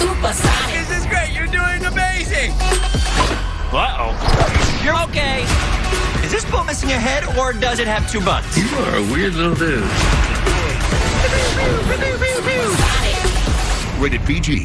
Supersonic. This is great. You're doing amazing. Uh-oh. You're okay. Is this boat missing a head, or does it have two butts? You are a weird little dude. Rated PG.